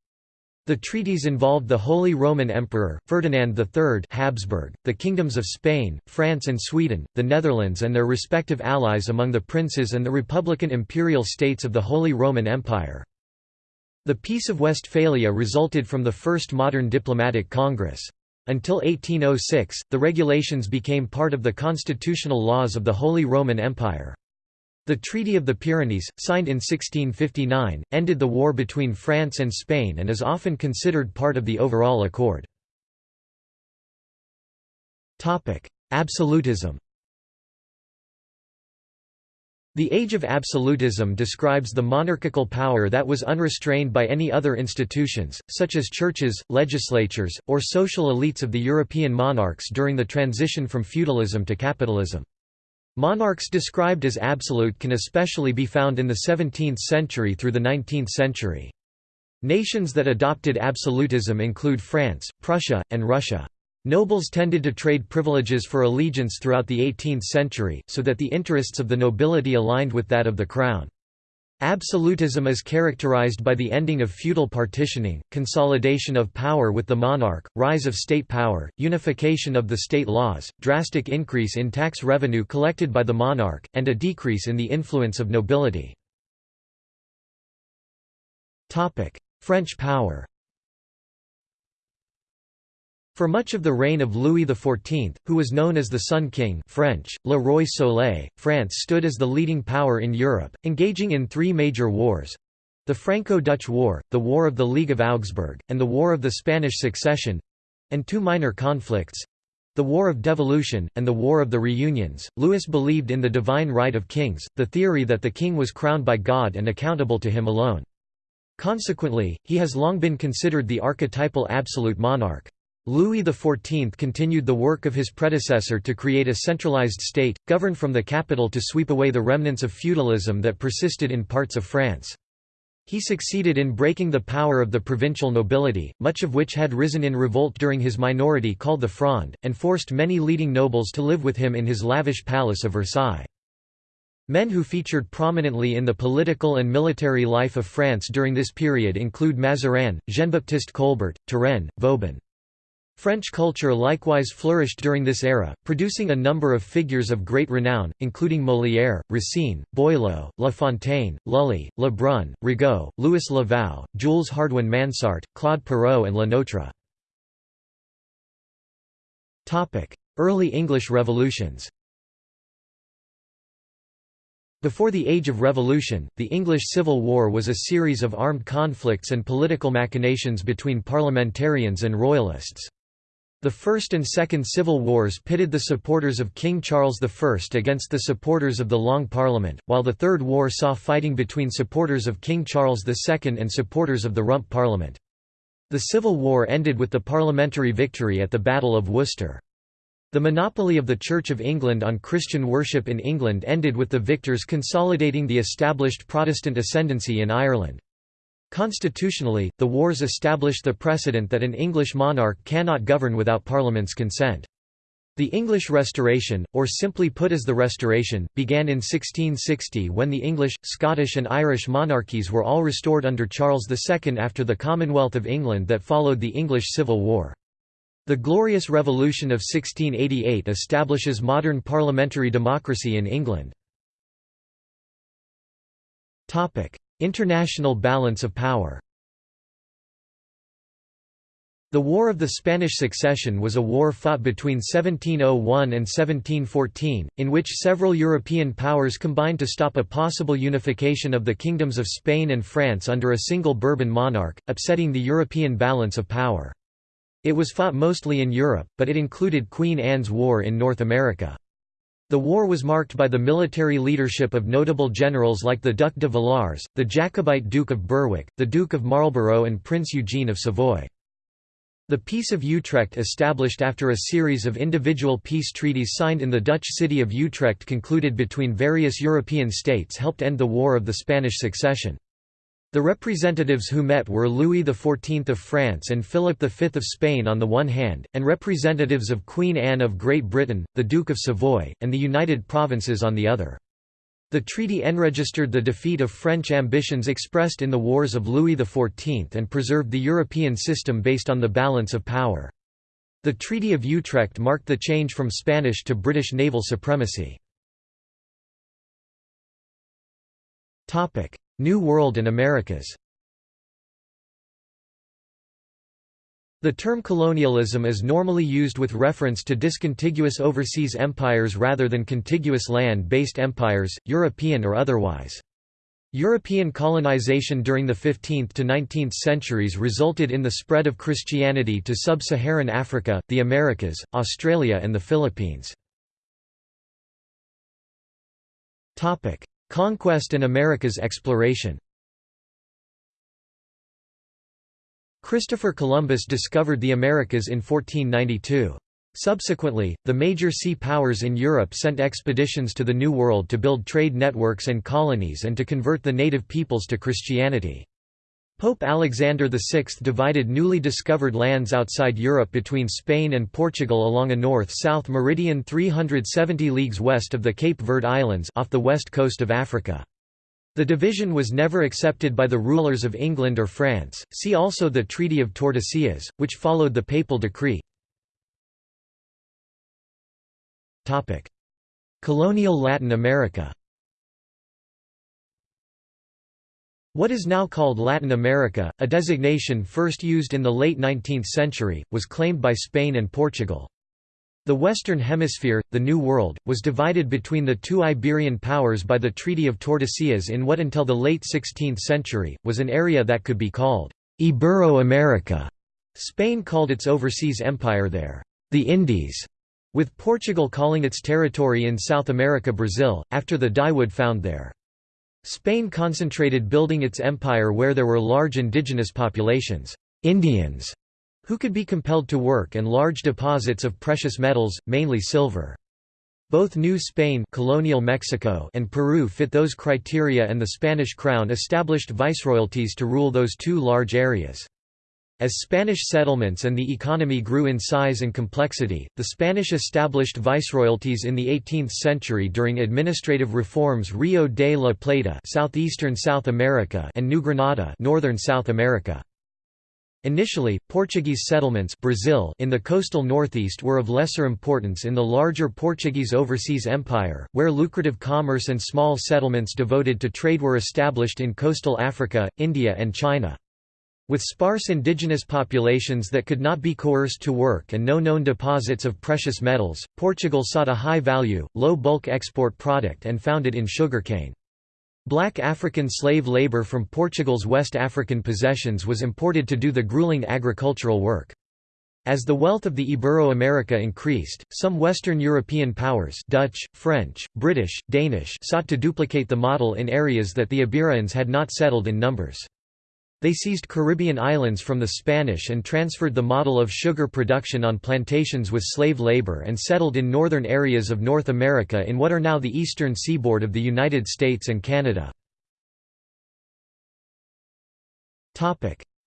The treaties involved the Holy Roman Emperor, Ferdinand III Habsburg, the kingdoms of Spain, France and Sweden, the Netherlands and their respective allies among the princes and the republican imperial states of the Holy Roman Empire. The Peace of Westphalia resulted from the first modern diplomatic congress. Until 1806, the regulations became part of the constitutional laws of the Holy Roman Empire. The Treaty of the Pyrenees, signed in 1659, ended the war between France and Spain and is often considered part of the overall accord. Absolutism the Age of Absolutism describes the monarchical power that was unrestrained by any other institutions, such as churches, legislatures, or social elites of the European monarchs during the transition from feudalism to capitalism. Monarchs described as absolute can especially be found in the 17th century through the 19th century. Nations that adopted absolutism include France, Prussia, and Russia. Nobles tended to trade privileges for allegiance throughout the 18th century, so that the interests of the nobility aligned with that of the crown. Absolutism is characterized by the ending of feudal partitioning, consolidation of power with the monarch, rise of state power, unification of the state laws, drastic increase in tax revenue collected by the monarch, and a decrease in the influence of nobility. French power for much of the reign of Louis XIV, who was known as the Sun King French, Le Roi Soleil, France stood as the leading power in Europe, engaging in three major wars—the Franco-Dutch War, the War of the League of Augsburg, and the War of the Spanish Succession—and two minor conflicts—the War of Devolution, and the War of the Reunions. Louis believed in the divine right of kings, the theory that the king was crowned by God and accountable to him alone. Consequently, he has long been considered the archetypal absolute monarch. Louis XIV continued the work of his predecessor to create a centralized state, governed from the capital to sweep away the remnants of feudalism that persisted in parts of France. He succeeded in breaking the power of the provincial nobility, much of which had risen in revolt during his minority called the Fronde, and forced many leading nobles to live with him in his lavish palace of Versailles. Men who featured prominently in the political and military life of France during this period include Mazarin, Jean-Baptiste Colbert, Turenne, Vauban. French culture likewise flourished during this era, producing a number of figures of great renown, including Molière, Racine, Boileau, La Fontaine, Lully, Le Brun, Rigaud, Louis Le Vau, Jules Hardouin Mansart, Claude Perrault and Le Notre. Early English revolutions before the Age of Revolution, the English Civil War was a series of armed conflicts and political machinations between parliamentarians and royalists. The First and Second Civil Wars pitted the supporters of King Charles I against the supporters of the Long Parliament, while the Third War saw fighting between supporters of King Charles II and supporters of the Rump Parliament. The Civil War ended with the parliamentary victory at the Battle of Worcester. The monopoly of the Church of England on Christian worship in England ended with the victors consolidating the established Protestant ascendancy in Ireland. Constitutionally, the wars established the precedent that an English monarch cannot govern without Parliament's consent. The English Restoration, or simply put as the Restoration, began in 1660 when the English, Scottish and Irish monarchies were all restored under Charles II after the Commonwealth of England that followed the English Civil War. The Glorious Revolution of 1688 establishes modern parliamentary democracy in England. International balance of power The War of the Spanish Succession was a war fought between 1701 and 1714, in which several European powers combined to stop a possible unification of the kingdoms of Spain and France under a single Bourbon monarch, upsetting the European balance of power. It was fought mostly in Europe, but it included Queen Anne's War in North America. The war was marked by the military leadership of notable generals like the Duc de Villars, the Jacobite Duke of Berwick, the Duke of Marlborough and Prince Eugene of Savoy. The Peace of Utrecht established after a series of individual peace treaties signed in the Dutch city of Utrecht concluded between various European states helped end the War of the Spanish Succession. The representatives who met were Louis XIV of France and Philip V of Spain on the one hand, and representatives of Queen Anne of Great Britain, the Duke of Savoy, and the United Provinces on the other. The treaty enregistered the defeat of French ambitions expressed in the wars of Louis XIV and preserved the European system based on the balance of power. The Treaty of Utrecht marked the change from Spanish to British naval supremacy. New World and Americas The term colonialism is normally used with reference to discontiguous overseas empires rather than contiguous land-based empires, European or otherwise. European colonization during the 15th to 19th centuries resulted in the spread of Christianity to sub-Saharan Africa, the Americas, Australia and the Philippines. Conquest and America's exploration Christopher Columbus discovered the Americas in 1492. Subsequently, the major sea powers in Europe sent expeditions to the New World to build trade networks and colonies and to convert the native peoples to Christianity. Pope Alexander VI divided newly discovered lands outside Europe between Spain and Portugal along a north-south meridian 370 leagues west of the Cape Verde Islands off the west coast of Africa. The division was never accepted by the rulers of England or France. See also the Treaty of Tordesillas, which followed the papal decree. Topic: Colonial Latin America. What is now called Latin America, a designation first used in the late 19th century, was claimed by Spain and Portugal. The Western Hemisphere, the New World, was divided between the two Iberian powers by the Treaty of Tordesillas in what until the late 16th century, was an area that could be called Ibero-America. Spain called its overseas empire there, the Indies, with Portugal calling its territory in South America Brazil, after the dyewood found there. Spain concentrated building its empire where there were large indigenous populations Indians, who could be compelled to work and large deposits of precious metals, mainly silver. Both New Spain colonial Mexico and Peru fit those criteria and the Spanish crown established viceroyalties to rule those two large areas. As Spanish settlements and the economy grew in size and complexity, the Spanish established viceroyalties in the 18th century during administrative reforms Rio de la Plata southeastern South America and New Granada northern South America. Initially, Portuguese settlements Brazil in the coastal northeast were of lesser importance in the larger Portuguese overseas empire, where lucrative commerce and small settlements devoted to trade were established in coastal Africa, India and China. With sparse indigenous populations that could not be coerced to work and no known deposits of precious metals, Portugal sought a high-value, low-bulk export product and found it in sugarcane. Black African slave labor from Portugal's West African possessions was imported to do the grueling agricultural work. As the wealth of the Ibero-America increased, some Western European powers Dutch, French, British, Danish sought to duplicate the model in areas that the Iberians had not settled in numbers. They seized Caribbean islands from the Spanish and transferred the model of sugar production on plantations with slave labor and settled in northern areas of North America in what are now the eastern seaboard of the United States and Canada.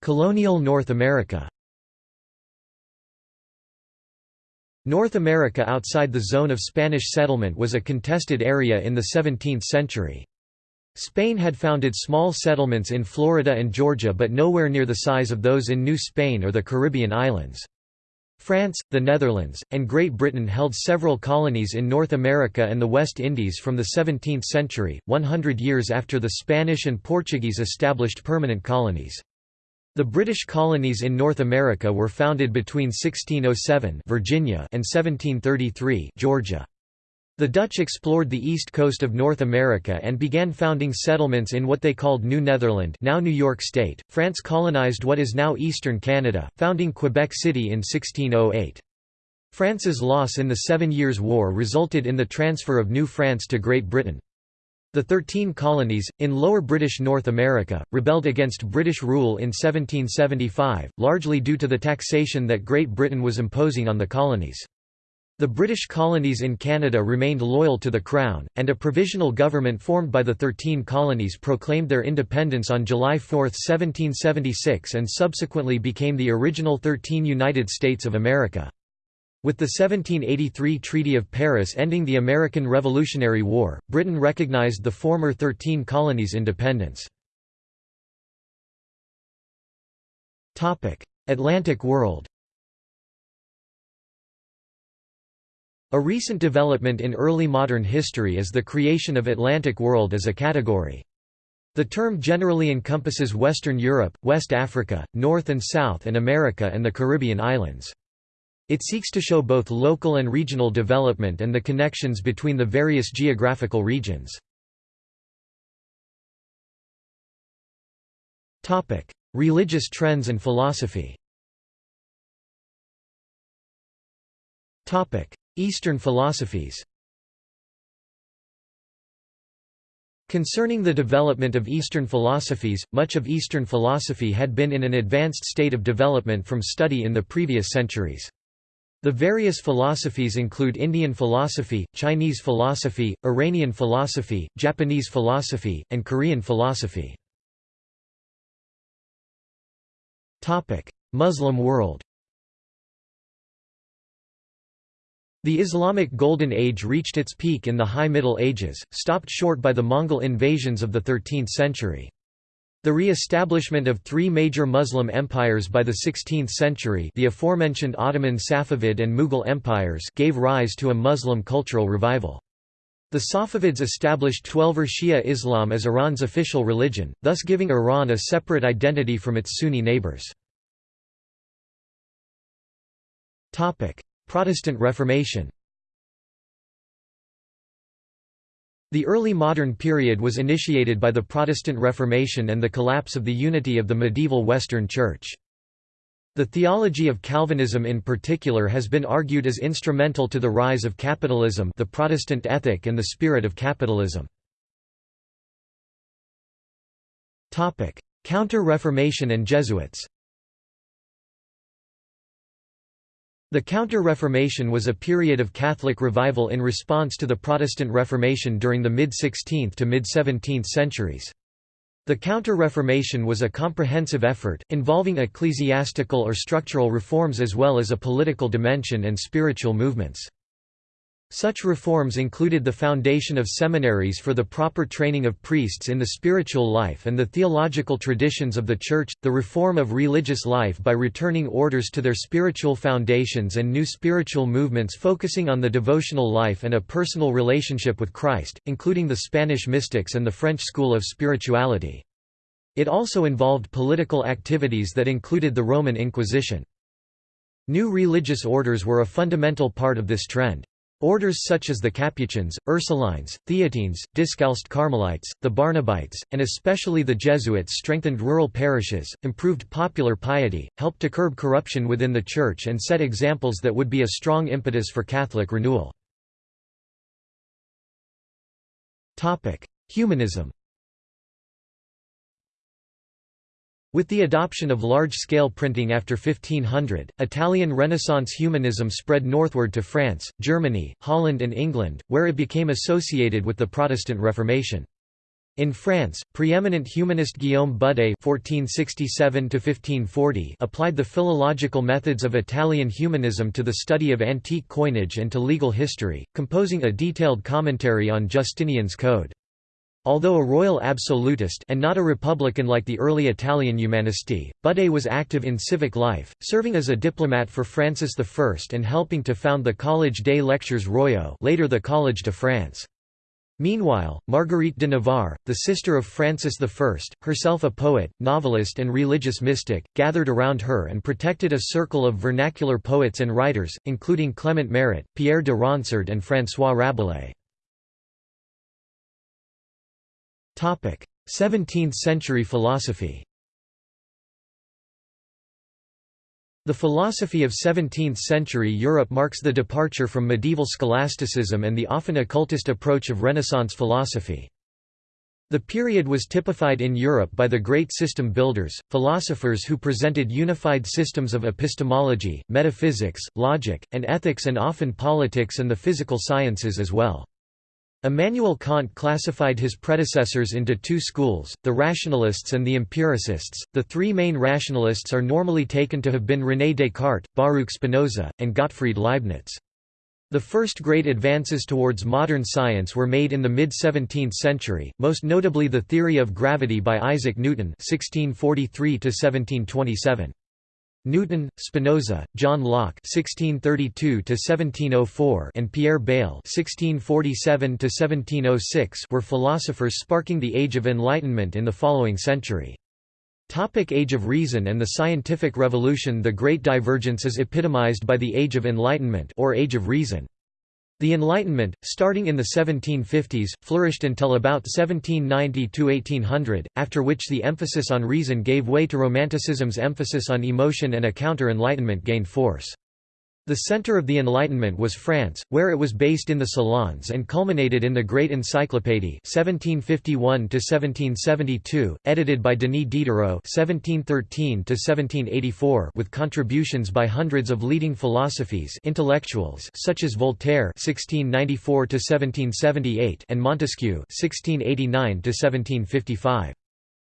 Colonial North America North America outside the zone of Spanish settlement was a contested area in the 17th century. Spain had founded small settlements in Florida and Georgia but nowhere near the size of those in New Spain or the Caribbean islands. France, the Netherlands, and Great Britain held several colonies in North America and the West Indies from the 17th century, 100 years after the Spanish and Portuguese established permanent colonies. The British colonies in North America were founded between 1607 Virginia and 1733 Georgia. The Dutch explored the east coast of North America and began founding settlements in what they called New Netherland now New York State. France colonized what is now eastern Canada, founding Quebec City in 1608. France's loss in the Seven Years' War resulted in the transfer of New France to Great Britain. The Thirteen Colonies, in Lower British North America, rebelled against British rule in 1775, largely due to the taxation that Great Britain was imposing on the colonies. The British colonies in Canada remained loyal to the Crown, and a provisional government formed by the Thirteen Colonies proclaimed their independence on July 4, 1776 and subsequently became the original Thirteen United States of America. With the 1783 Treaty of Paris ending the American Revolutionary War, Britain recognized the former Thirteen Colonies' independence. Atlantic world A recent development in early modern history is the creation of Atlantic world as a category. The term generally encompasses Western Europe, West Africa, North and South and America and the Caribbean islands. It seeks to show both local and regional development and the connections between the various geographical regions. Religious trends and philosophy Eastern philosophies Concerning the development of Eastern philosophies, much of Eastern philosophy had been in an advanced state of development from study in the previous centuries. The various philosophies include Indian philosophy, Chinese philosophy, Iranian philosophy, Japanese philosophy, and Korean philosophy. Muslim world The Islamic Golden Age reached its peak in the High Middle Ages, stopped short by the Mongol invasions of the 13th century. The re-establishment of three major Muslim empires by the 16th century the aforementioned Ottoman Safavid and Mughal empires gave rise to a Muslim cultural revival. The Safavids established Twelver Shia Islam as Iran's official religion, thus giving Iran a separate identity from its Sunni neighbors. Protestant Reformation The early modern period was initiated by the Protestant Reformation and the collapse of the unity of the medieval Western Church. The theology of Calvinism in particular has been argued as instrumental to the rise of capitalism the Protestant ethic and the spirit of capitalism. Counter-Reformation and Jesuits The Counter-Reformation was a period of Catholic revival in response to the Protestant Reformation during the mid-16th to mid-17th centuries. The Counter-Reformation was a comprehensive effort, involving ecclesiastical or structural reforms as well as a political dimension and spiritual movements. Such reforms included the foundation of seminaries for the proper training of priests in the spiritual life and the theological traditions of the Church, the reform of religious life by returning orders to their spiritual foundations and new spiritual movements focusing on the devotional life and a personal relationship with Christ, including the Spanish mystics and the French school of spirituality. It also involved political activities that included the Roman Inquisition. New religious orders were a fundamental part of this trend. Orders such as the Capuchins, Ursulines, Theatines, Discalced Carmelites, the Barnabites, and especially the Jesuits strengthened rural parishes, improved popular piety, helped to curb corruption within the Church and set examples that would be a strong impetus for Catholic renewal. Humanism With the adoption of large-scale printing after 1500, Italian Renaissance humanism spread northward to France, Germany, Holland and England, where it became associated with the Protestant Reformation. In France, preeminent humanist Guillaume Budé (1467–1540) applied the philological methods of Italian humanism to the study of antique coinage and to legal history, composing a detailed commentary on Justinian's Code. Although a royal absolutist and not a republican like the early Italian humanisti, Budé was active in civic life, serving as a diplomat for Francis I and helping to found the Collège des Lecteurs Royaux later the Collège de France. Meanwhile, Marguerite de Navarre, the sister of Francis I, herself a poet, novelist and religious mystic, gathered around her and protected a circle of vernacular poets and writers, including Clement Marot, Pierre de Ronsard and François Rabelais. 17th-century philosophy The philosophy of 17th-century Europe marks the departure from medieval scholasticism and the often occultist approach of Renaissance philosophy. The period was typified in Europe by the great system builders, philosophers who presented unified systems of epistemology, metaphysics, logic, and ethics and often politics and the physical sciences as well. Immanuel Kant classified his predecessors into two schools, the rationalists and the empiricists. The three main rationalists are normally taken to have been René Descartes, Baruch Spinoza, and Gottfried Leibniz. The first great advances towards modern science were made in the mid-17th century, most notably the theory of gravity by Isaac Newton (1643–1727). Newton, Spinoza, John Locke (1632–1704), and Pierre Bayle (1647–1706) were philosophers sparking the Age of Enlightenment in the following century. Topic Age of Reason and the Scientific Revolution The Great Divergence is epitomized by the Age of Enlightenment or Age of Reason. The Enlightenment, starting in the 1750s, flourished until about 1790–1800, after which the emphasis on reason gave way to Romanticism's emphasis on emotion and a counter-Enlightenment gained force. The center of the Enlightenment was France, where it was based in the Salons and culminated in the Great Encyclopédie (1751–1772), edited by Denis Diderot (1713–1784), with contributions by hundreds of leading philosophes intellectuals such as Voltaire (1694–1778) and Montesquieu (1689–1755).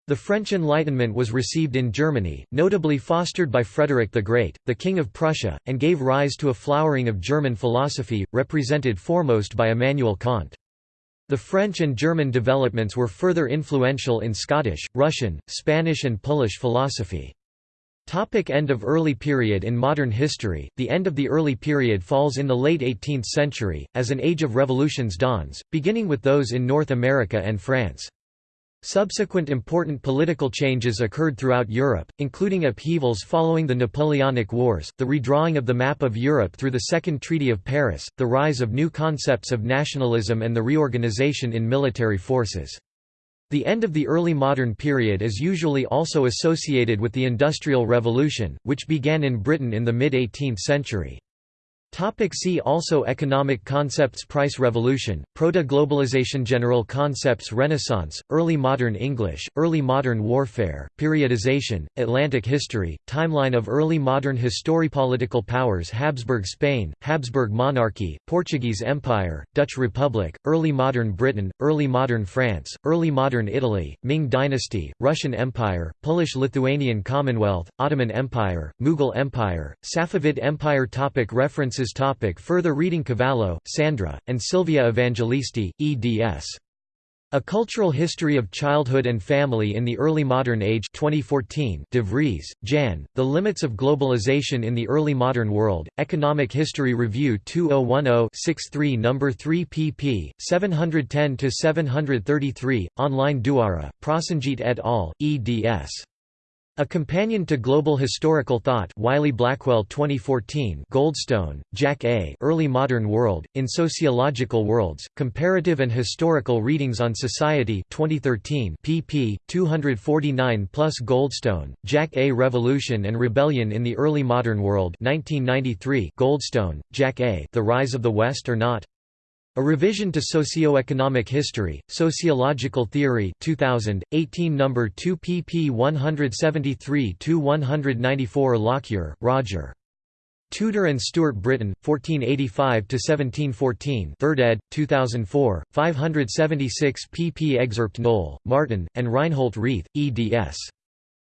The French Enlightenment was received in Germany, notably fostered by Frederick the Great, the King of Prussia, and gave rise to a flowering of German philosophy, represented foremost by Immanuel Kant. The French and German developments were further influential in Scottish, Russian, Spanish and Polish philosophy. Topic end of early period In modern history, the end of the early period falls in the late 18th century, as an age of revolutions dawns, beginning with those in North America and France. Subsequent important political changes occurred throughout Europe, including upheavals following the Napoleonic Wars, the redrawing of the map of Europe through the Second Treaty of Paris, the rise of new concepts of nationalism and the reorganization in military forces. The end of the early modern period is usually also associated with the Industrial Revolution, which began in Britain in the mid-18th century. Topic see also Economic concepts Price revolution, Proto-globalization General concepts Renaissance, Early modern English, Early modern warfare, Periodization, Atlantic history, Timeline of early modern Historipolitical powers Habsburg Spain, Habsburg monarchy, Portuguese Empire, Dutch Republic, Early modern Britain, Early modern France, Early modern Italy, Ming dynasty, Russian Empire, Polish-Lithuanian Commonwealth, Ottoman Empire, Mughal Empire, Safavid Empire topic Reference Topic Further reading Cavallo, Sandra, and Silvia Evangelisti, eds. A Cultural History of Childhood and Family in the Early Modern Age 2014 De Vries, Jan, The Limits of Globalization in the Early Modern World, Economic History Review 2010-63 No. 3 pp. 710–733, online Duara, Prosenjit et al., eds. A Companion to Global Historical Thought Wiley-Blackwell 2014 Goldstone, Jack A. Early Modern World, in Sociological Worlds, Comparative and Historical Readings on Society 2013 pp. 249 plus Goldstone, Jack A. Revolution and Rebellion in the Early Modern World 1993 Goldstone, Jack A. The Rise of the West or Not? A Revision to Socioeconomic History, Sociological Theory 2000, 18 No. 2 pp 173–194 Lockyer, Roger. Tudor and Stuart Britain, 1485–1714 3rd ed., 2004, 576 pp Excerpt Knoll, Martin, and Reinhold Reith, eds.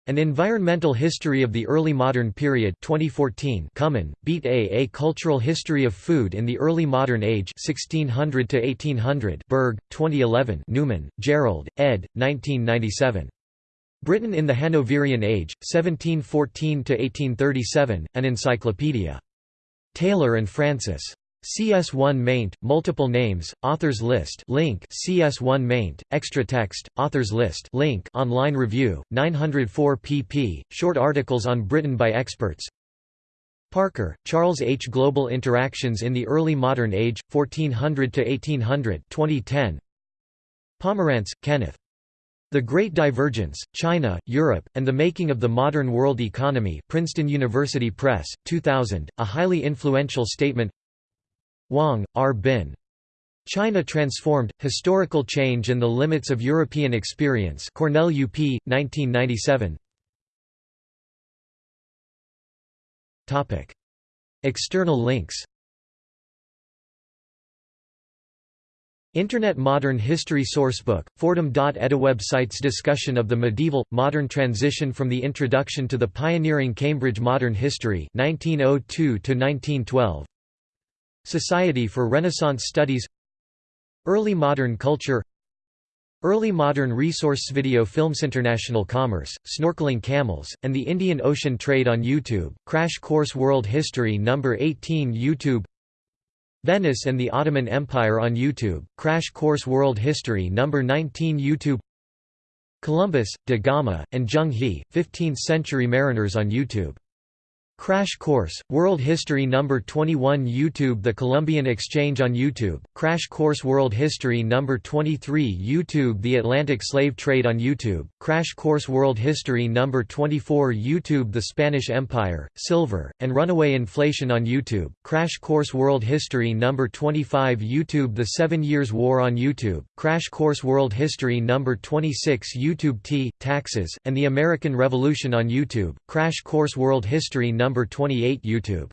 An Environmental History of the Early Modern Period 2014 Kümin, Beat A. A Cultural History of Food in the Early Modern Age 1600 to 1800 Berg, 2011 Newman, Gerald, ed. 1997. Britain in the Hanoverian Age, 1714–1837, An Encyclopedia. Taylor and Francis. CS1 maint, multiple names, authors list link CS1 maint, extra text, authors list link online review, 904 pp, short articles on Britain by experts Parker, Charles H. Global Interactions in the Early Modern Age, 1400–1800 2010. Pomeranz, Kenneth. The Great Divergence, China, Europe, and the Making of the Modern World Economy Princeton University Press, 2000, a highly influential statement Wong, R. Bin. China Transformed, Historical Change and the Limits of European Experience Cornell UP, 1997 External links Internet Modern History Sourcebook, Fordham.edu website's discussion of the medieval, modern transition from the introduction to the pioneering Cambridge Modern History 1902 Society for Renaissance Studies Early Modern Culture Early Modern Resource Video Films International Commerce, Snorkeling Camels, and the Indian Ocean Trade on YouTube, Crash Course World History No. 18 YouTube Venice and the Ottoman Empire on YouTube, Crash Course World History No. 19 YouTube Columbus, da Gama, and Zheng He, 15th-century mariners on YouTube Crash Course, World History No. 21 YouTube The Columbian Exchange on YouTube, Crash Course World History No. 23 YouTube The Atlantic Slave Trade on YouTube, Crash Course World History No. 24 YouTube The Spanish Empire, Silver, and Runaway Inflation on YouTube, Crash Course World History No. 25 YouTube The Seven Years' War on YouTube, Crash Course World History No. 26 YouTube Tea, Taxes, and the American Revolution on YouTube, Crash Course World History No. 28 YouTube